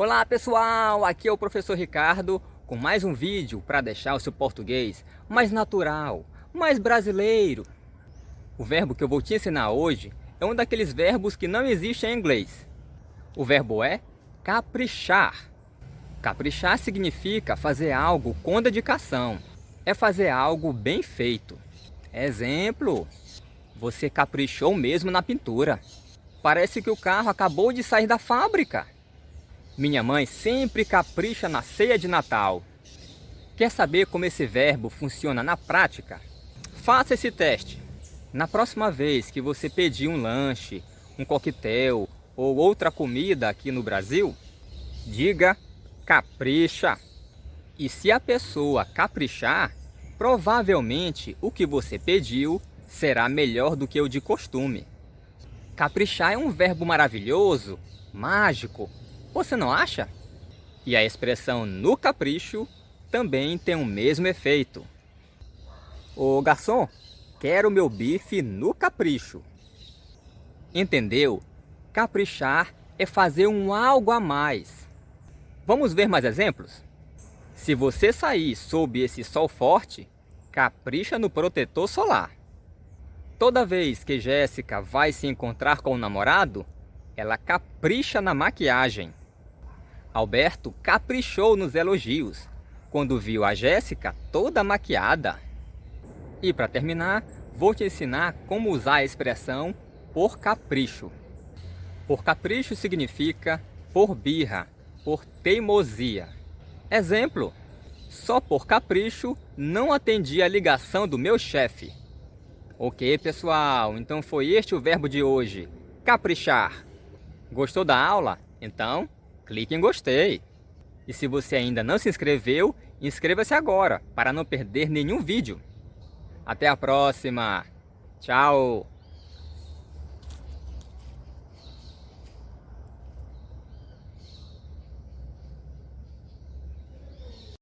Olá pessoal, aqui é o professor Ricardo com mais um vídeo para deixar o seu português mais natural, mais brasileiro. O verbo que eu vou te ensinar hoje é um daqueles verbos que não existe em inglês. O verbo é caprichar. Caprichar significa fazer algo com dedicação, é fazer algo bem feito. Exemplo, você caprichou mesmo na pintura. Parece que o carro acabou de sair da fábrica. Minha mãe sempre capricha na ceia de Natal. Quer saber como esse verbo funciona na prática? Faça esse teste. Na próxima vez que você pedir um lanche, um coquetel ou outra comida aqui no Brasil, diga capricha. E se a pessoa caprichar, provavelmente o que você pediu será melhor do que o de costume. Caprichar é um verbo maravilhoso, mágico, você não acha? E a expressão no capricho também tem o mesmo efeito. Ô garçom, quero meu bife no capricho. Entendeu? Caprichar é fazer um algo a mais. Vamos ver mais exemplos? Se você sair sob esse sol forte, capricha no protetor solar. Toda vez que Jéssica vai se encontrar com o namorado, ela capricha na maquiagem. Alberto caprichou nos elogios, quando viu a Jéssica toda maquiada. E para terminar, vou te ensinar como usar a expressão por capricho. Por capricho significa por birra, por teimosia. Exemplo, só por capricho não atendi a ligação do meu chefe. Ok, pessoal, então foi este o verbo de hoje, caprichar. Gostou da aula? Então clique em gostei. E se você ainda não se inscreveu, inscreva-se agora para não perder nenhum vídeo. Até a próxima. Tchau.